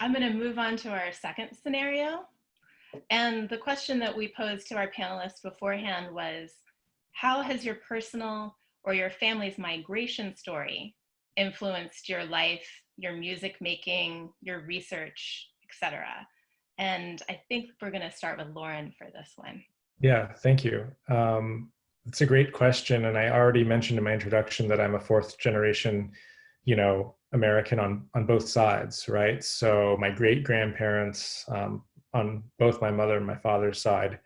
I'm going to move on to our second scenario. And the question that we posed to our panelists beforehand was, how has your personal or your family's migration story influenced your life, your music making, your research, etc.? And I think we're going to start with Lauren for this one. Yeah, thank you. Um, it's a great question. And I already mentioned in my introduction that I'm a fourth generation, you know, American on, on both sides, right? So my great grandparents um, on both my mother and my father's side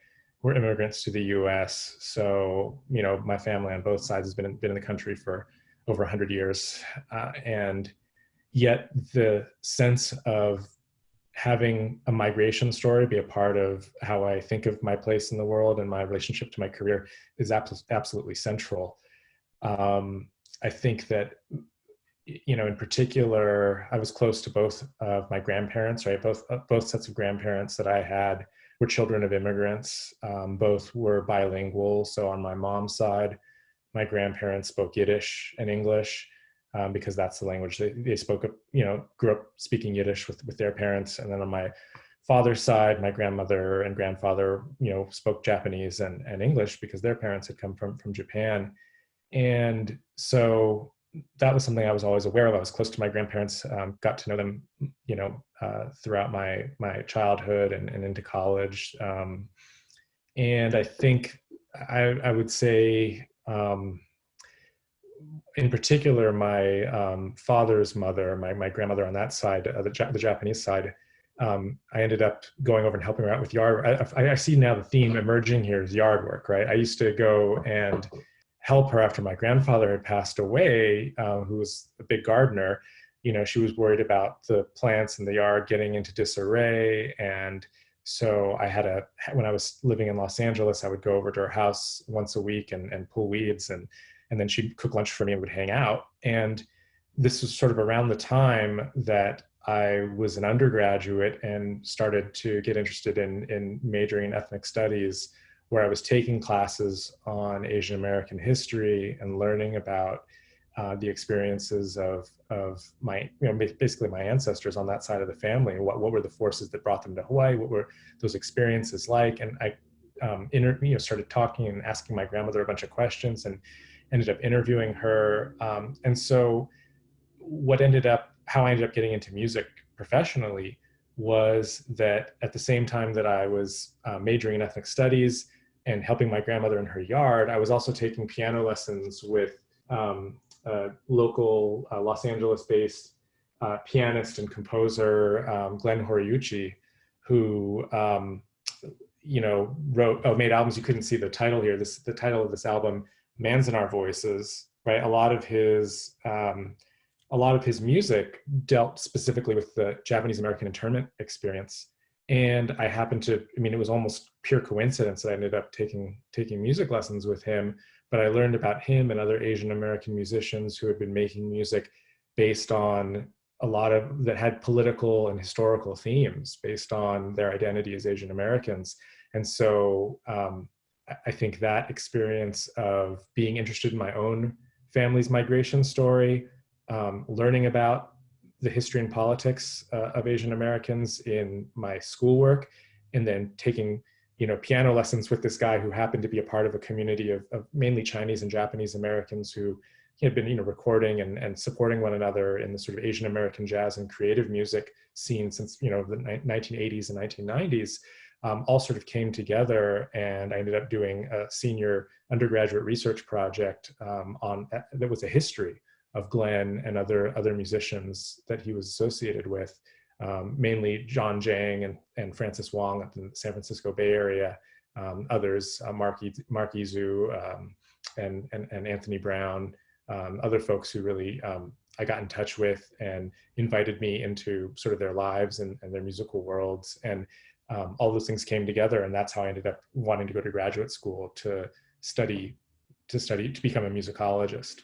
were immigrants to the US. So, you know, my family on both sides has been in, been in the country for over 100 years. Uh, and yet the sense of having a migration story be a part of how I think of my place in the world and my relationship to my career is absolutely central. Um, I think that, you know, in particular, I was close to both of my grandparents, right? Both, uh, both sets of grandparents that I had were children of immigrants. Um, both were bilingual. So on my mom's side, my grandparents spoke Yiddish and English um, because that's the language they, they spoke, up you know, grew up speaking Yiddish with, with their parents. And then on my father's side, my grandmother and grandfather, you know, spoke Japanese and, and English because their parents had come from, from Japan. And so that was something I was always aware of. I was close to my grandparents, um, got to know them, you know, uh, throughout my, my childhood and, and into college. Um, and I think I, I would say, um, in particular, my um, father's mother, my, my grandmother on that side, uh, the, the Japanese side, um, I ended up going over and helping her out with yard. I, I, see now the theme emerging here is yard work, right? I used to go and help her after my grandfather had passed away, uh, who was a big gardener. You know, she was worried about the plants in the yard getting into disarray. And so I had a, when I was living in Los Angeles, I would go over to her house once a week and, and pull weeds and and then she'd cook lunch for me and would hang out. And this was sort of around the time that I was an undergraduate and started to get interested in, in majoring in ethnic studies, where I was taking classes on Asian American history and learning about uh, the experiences of, of my, you know, basically my ancestors on that side of the family. and What, what were the forces that brought them to Hawaii? What were those experiences like? And I um, inter, you know, started talking and asking my grandmother a bunch of questions and ended up interviewing her. Um, and so what ended up, how I ended up getting into music professionally was that at the same time that I was uh, majoring in ethnic studies and helping my grandmother in her yard, I was also taking piano lessons with um, a local uh, Los Angeles-based uh, pianist and composer, um, Glenn Horiuchi, who um, you know wrote, oh, made albums. You couldn't see the title here. This the title of this album Manzanar Voices, right? A lot of his um, a lot of his music dealt specifically with the Japanese American internment experience. And I happened to, I mean, it was almost pure coincidence that I ended up taking taking music lessons with him. But I learned about him and other Asian American musicians who had been making music based on a lot of that had political and historical themes based on their identity as Asian Americans. And so um, I think that experience of being interested in my own family's migration story, um, learning about the history and politics uh, of Asian Americans in my schoolwork, and then taking you know piano lessons with this guy who happened to be a part of a community of, of mainly Chinese and Japanese Americans who had been you know recording and, and supporting one another in the sort of Asian American jazz and creative music scene since you know the 1980s and 1990s um, all sort of came together and I ended up doing a senior undergraduate research project um, on that was a history of Glenn and other other musicians that he was associated with, um, mainly Jon Jang and, and Francis Wong up in the San Francisco Bay Area, um, others, uh, Mark, Mark Izu um, and, and, and Anthony Brown, um, other folks who really I got in touch with and invited me into sort of their lives and, and their musical worlds. And um, all those things came together and that's how I ended up wanting to go to graduate school to study, to study, to become a musicologist.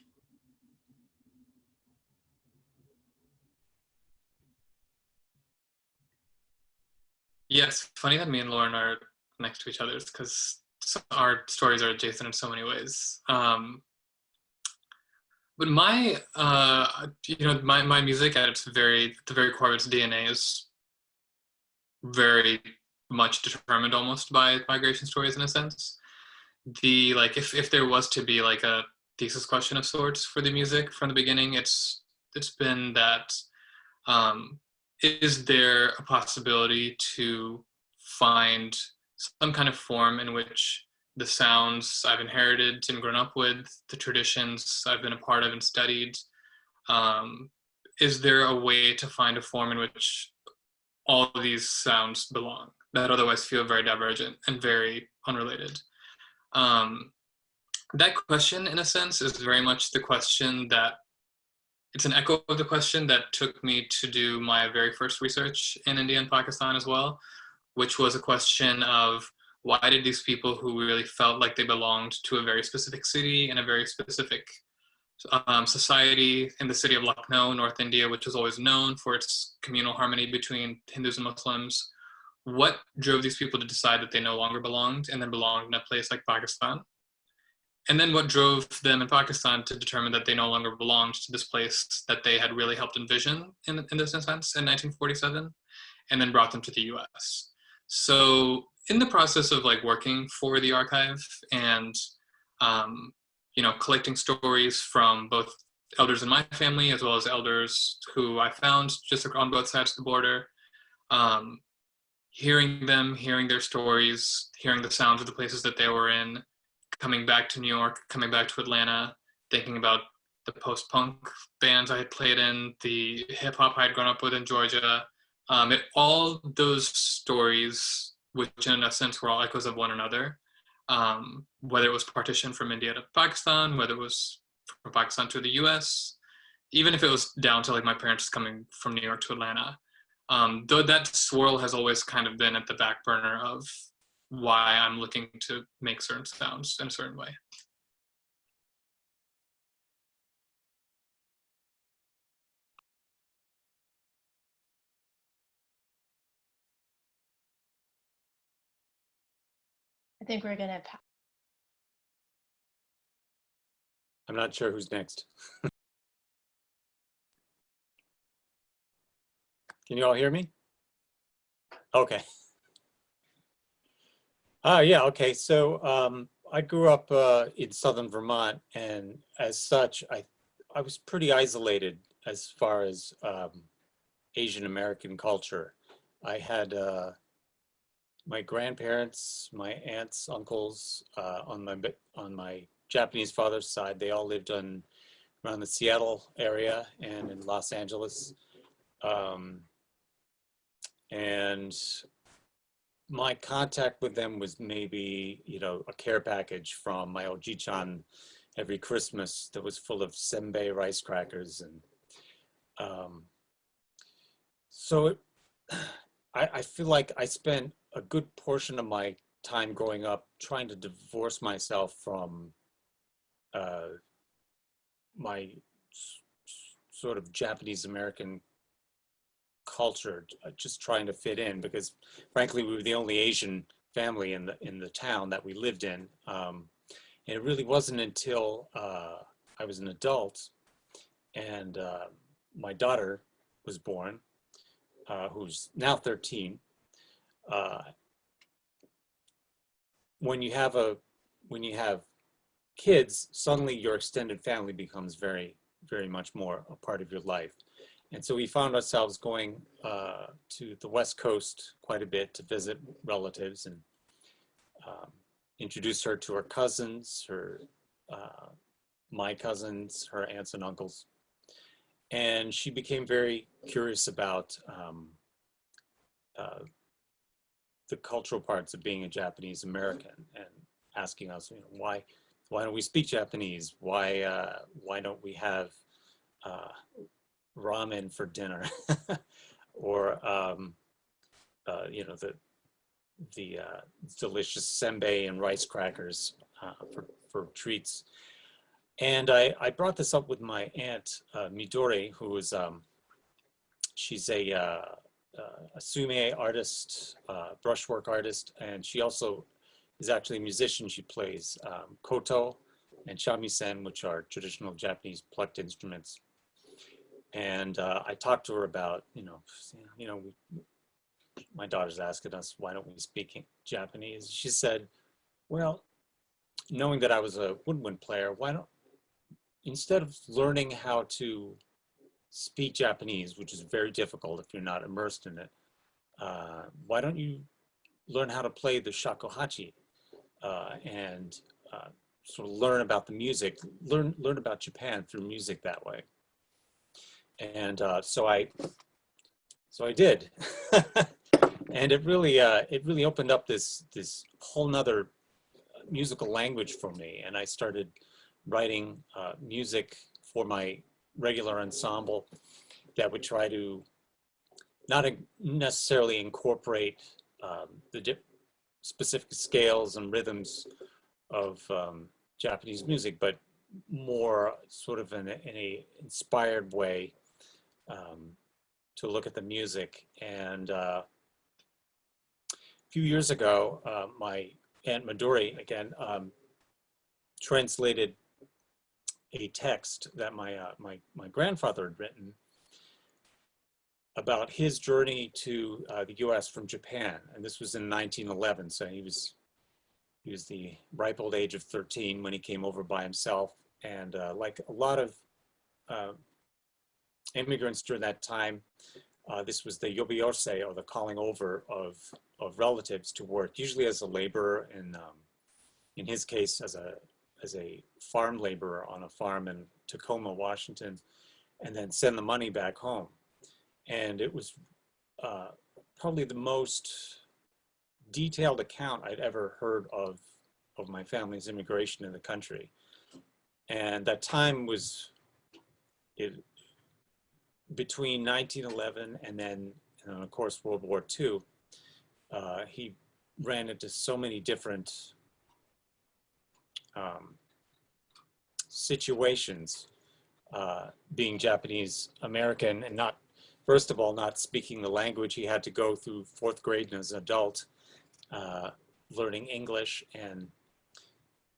Yes, funny that me and Lauren are next to each other because our stories are adjacent in so many ways. Um, but my, uh, you know, my, my music at its very, the very core of its DNA is very much determined almost by migration stories in a sense. The like if if there was to be like a thesis question of sorts for the music from the beginning, it's it's been that um, is there a possibility to find some kind of form in which the sounds I've inherited and grown up with, the traditions I've been a part of and studied, um, is there a way to find a form in which all these sounds belong that otherwise feel very divergent and very unrelated? Um, that question, in a sense, is very much the question that it's an echo of the question that took me to do my very first research in India and Pakistan as well, which was a question of why did these people who really felt like they belonged to a very specific city and a very specific um, society in the city of Lucknow, North India, which was always known for its communal harmony between Hindus and Muslims. What drove these people to decide that they no longer belonged and then belonged in a place like Pakistan? And then what drove them in Pakistan to determine that they no longer belonged to this place that they had really helped envision in, in this sense in 1947, and then brought them to the US. So in the process of like working for the archive and um, you know, collecting stories from both elders in my family as well as elders who I found just on both sides of the border. Um, hearing them, hearing their stories, hearing the sounds of the places that they were in, coming back to New York, coming back to Atlanta, thinking about the post-punk bands I had played in, the hip hop I had grown up with in Georgia. Um, it, all those stories, which in a sense were all echoes of one another, um, whether it was partition from India to Pakistan, whether it was from Pakistan to the US, even if it was down to like my parents coming from New York to Atlanta. Um, though that swirl has always kind of been at the back burner of why I'm looking to make certain sounds in a certain way. I think we're gonna. pass. I'm not sure who's next. Can you all hear me? Okay. Ah, yeah, okay. So um, I grew up uh, in southern Vermont, and as such, I I was pretty isolated as far as um, Asian American culture. I had uh, my grandparents, my aunts, uncles uh, on my on my Japanese father's side. They all lived on around the Seattle area and in Los Angeles. Um, and my contact with them was maybe, you know, a care package from my Oji-chan every Christmas that was full of senbei rice crackers. And um, so it, I, I feel like I spent a good portion of my time growing up trying to divorce myself from uh, my sort of Japanese American culture, uh, just trying to fit in because frankly, we were the only Asian family in the, in the town that we lived in. Um, and it really wasn't until uh, I was an adult and uh, my daughter was born, uh, who's now 13. Uh, when you have a, when you have kids, suddenly your extended family becomes very, very much more a part of your life. And so we found ourselves going uh, to the West Coast quite a bit to visit relatives and um, introduce her to her cousins, her, uh, my cousins, her aunts and uncles. And she became very curious about um, uh, the cultural parts of being a Japanese American and asking us, you know, why, why don't we speak Japanese? Why, uh, why don't we have uh, ramen for dinner or um, uh, you know the the uh, delicious senbei and rice crackers uh, for, for treats. And I, I brought this up with my aunt uh, Midori, who is um, she's a, uh, uh, a sumi-e artist, brushwork artist, and she also is actually a musician. She plays um, koto and shamisen, which are traditional Japanese plucked instruments and uh, I talked to her about, you know, you know, we, my daughter's asking us, why don't we speak Japanese? She said, well, knowing that I was a woodwind player, why don't, instead of learning how to speak Japanese, which is very difficult if you're not immersed in it, uh, why don't you learn how to play the shakuhachi uh, and uh, sort of learn about the music, learn learn about Japan through music that way. And uh, so I, so I did, and it really uh, it really opened up this this whole nother musical language for me, and I started writing uh, music for my regular ensemble that would try to not necessarily incorporate um, the specific scales and rhythms of um, Japanese music, but more sort of in a, in a inspired way um, to look at the music. And uh, a few years ago, uh, my Aunt Midori, again, um, translated a text that my, uh, my, my grandfather had written about his journey to uh, the US from Japan. And this was in 1911. So he was, he was the ripe old age of 13 when he came over by himself. And uh, like a lot of uh, immigrants during that time, uh, this was the yobiyose or the calling over of, of relatives to work, usually as a laborer and um, in his case as a, as a farm laborer on a farm in Tacoma, Washington, and then send the money back home and it was uh, probably the most detailed account I'd ever heard of of my family's immigration in the country. And that time was it, between 1911 and then, and of course, World War II. Uh, he ran into so many different um, situations uh, being Japanese American and not first of all, not speaking the language. He had to go through fourth grade as an adult, uh, learning English. And,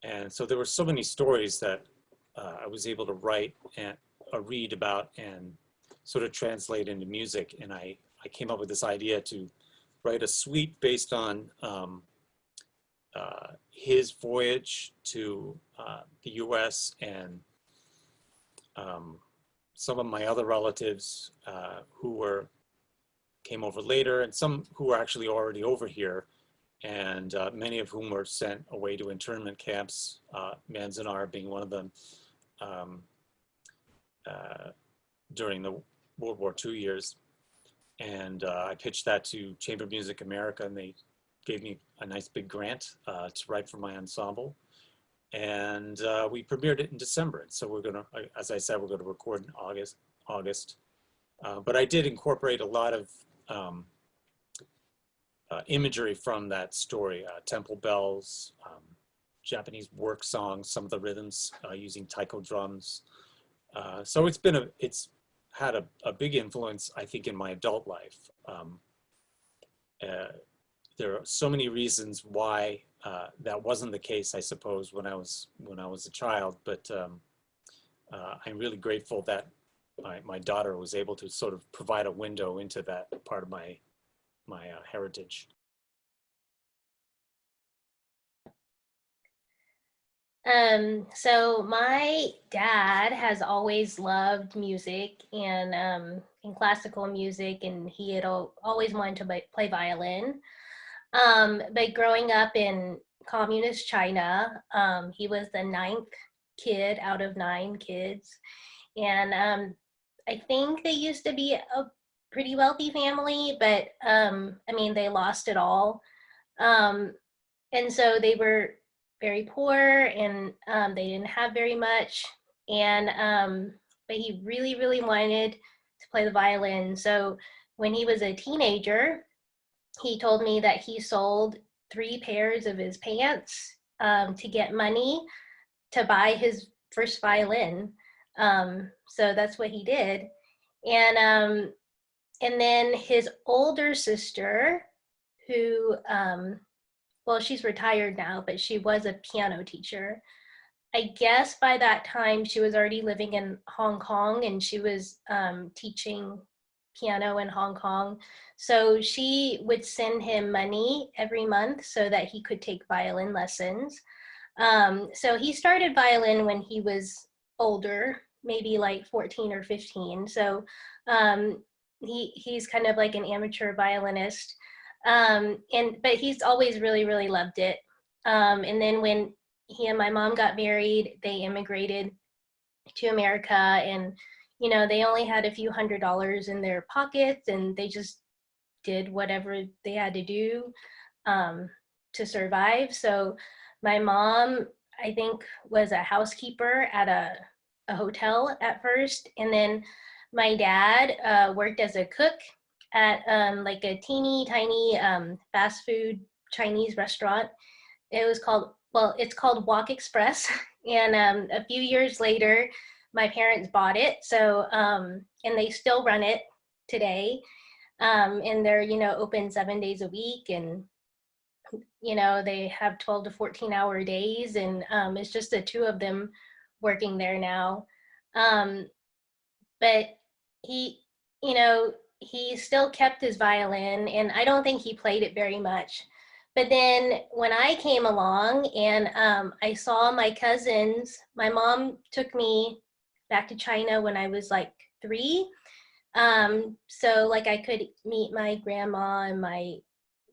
and so there were so many stories that uh, I was able to write and uh, read about and sort of translate into music. And I, I came up with this idea to write a suite based on um, uh, his voyage to uh, the US and um, some of my other relatives uh, who were came over later and some who were actually already over here and uh, many of whom were sent away to internment camps, uh, Manzanar being one of them um, uh, during the World War II years. And uh, I pitched that to Chamber of Music America and they gave me a nice big grant uh, to write for my ensemble and uh, we premiered it in December. And so we're gonna, as I said, we're gonna record in August. August, uh, but I did incorporate a lot of um, uh, imagery from that story: uh, temple bells, um, Japanese work songs, some of the rhythms using taiko drums. So it's been a, it's had a, a, big influence, I think, in my adult life. Um, there are so many reasons why uh, that wasn't the case, I suppose, when I was when I was a child. But um, uh, I'm really grateful that my, my daughter was able to sort of provide a window into that part of my my uh, heritage. Um, so my dad has always loved music and um, in classical music, and he had always wanted to play violin. Um, but growing up in communist China, um, he was the ninth kid out of nine kids. And um, I think they used to be a pretty wealthy family, but um, I mean, they lost it all. Um, and so they were very poor and um, they didn't have very much. And, um, but he really, really wanted to play the violin. So when he was a teenager, he told me that he sold three pairs of his pants um, to get money to buy his first violin. Um, so that's what he did. And, um, and then his older sister, who, um, well, she's retired now, but she was a piano teacher. I guess by that time she was already living in Hong Kong and she was um, teaching piano in Hong Kong. So she would send him money every month so that he could take violin lessons. Um, so he started violin when he was older, maybe like 14 or 15. So um, he, he's kind of like an amateur violinist. Um, and, but he's always really, really loved it. Um, and then when he and my mom got married, they immigrated to America and, you know, they only had a few hundred dollars in their pockets and they just did whatever they had to do um, to survive. So my mom, I think, was a housekeeper at a, a hotel at first. And then my dad uh, worked as a cook at um, like a teeny tiny um, fast food Chinese restaurant. It was called, well, it's called Wok Express. And um, a few years later, my parents bought it. So, um, and they still run it today. Um, and they're, you know, open seven days a week and, you know, they have 12 to 14 hour days and um, it's just the two of them working there now. Um, but he, you know, he still kept his violin and I don't think he played it very much. But then when I came along and um, I saw my cousins, my mom took me back to China when I was like three. Um, so like I could meet my grandma and my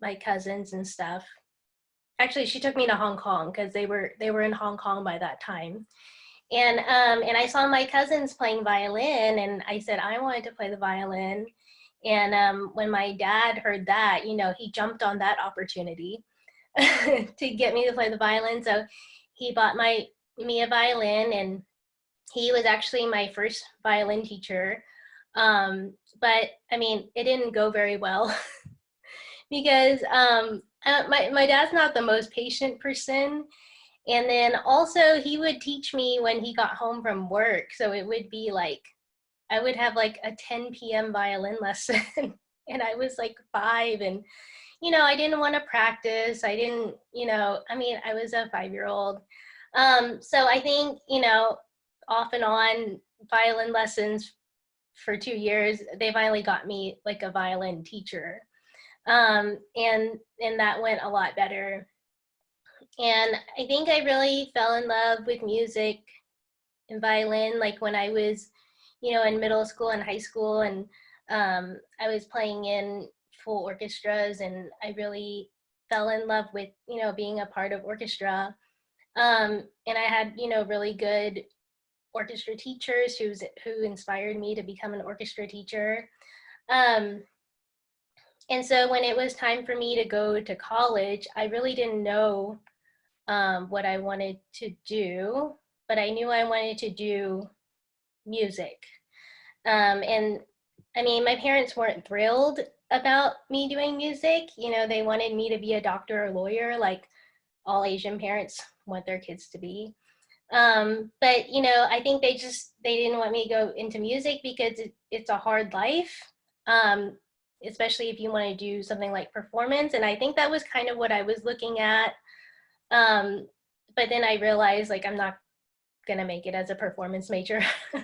my cousins and stuff. Actually, she took me to Hong Kong because they were they were in Hong Kong by that time. And um, and I saw my cousins playing violin, and I said I wanted to play the violin. And um, when my dad heard that, you know, he jumped on that opportunity to get me to play the violin. So he bought my me a violin, and he was actually my first violin teacher. Um, but I mean, it didn't go very well because um, uh, my, my dad's not the most patient person. And then also he would teach me when he got home from work. So it would be like I would have like a 10 p.m. violin lesson and I was like five and, you know, I didn't want to practice. I didn't, you know, I mean, I was a five year old. Um, so I think, you know, off and on violin lessons for two years, they finally got me like a violin teacher. Um, and, and that went a lot better. And I think I really fell in love with music and violin, like when I was you know, in middle school and high school. And um, I was playing in full orchestras and I really fell in love with, you know, being a part of orchestra. Um, and I had, you know, really good orchestra teachers who's, who inspired me to become an orchestra teacher. Um, and so when it was time for me to go to college, I really didn't know um, what I wanted to do, but I knew I wanted to do music. Um, and I mean, my parents weren't thrilled about me doing music. You know, they wanted me to be a doctor or lawyer, like all Asian parents want their kids to be. Um, but, you know, I think they just, they didn't want me to go into music because it, it's a hard life, um, especially if you want to do something like performance. And I think that was kind of what I was looking at. Um, but then I realized like, I'm not to make it as a performance major.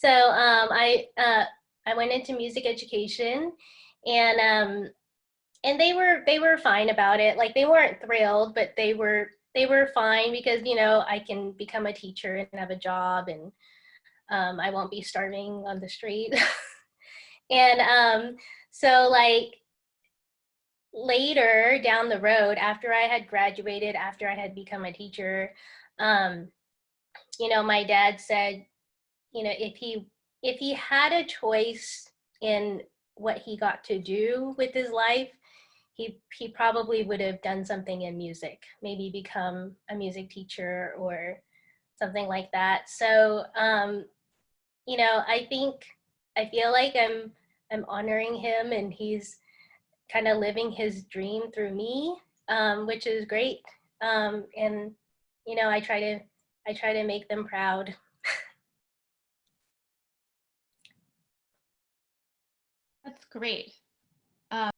So um, I uh, I went into music education, and um, and they were they were fine about it. Like they weren't thrilled, but they were they were fine because you know I can become a teacher and have a job, and um, I won't be starving on the street. and um, so like later down the road, after I had graduated, after I had become a teacher, um, you know, my dad said, you know, if he if he had a choice in what he got to do with his life, he he probably would have done something in music, maybe become a music teacher or something like that. So, um, you know, I think I feel like I'm I'm honoring him and he's kind of living his dream through me, um, which is great. Um, and you know, I try to I try to make them proud. That's great.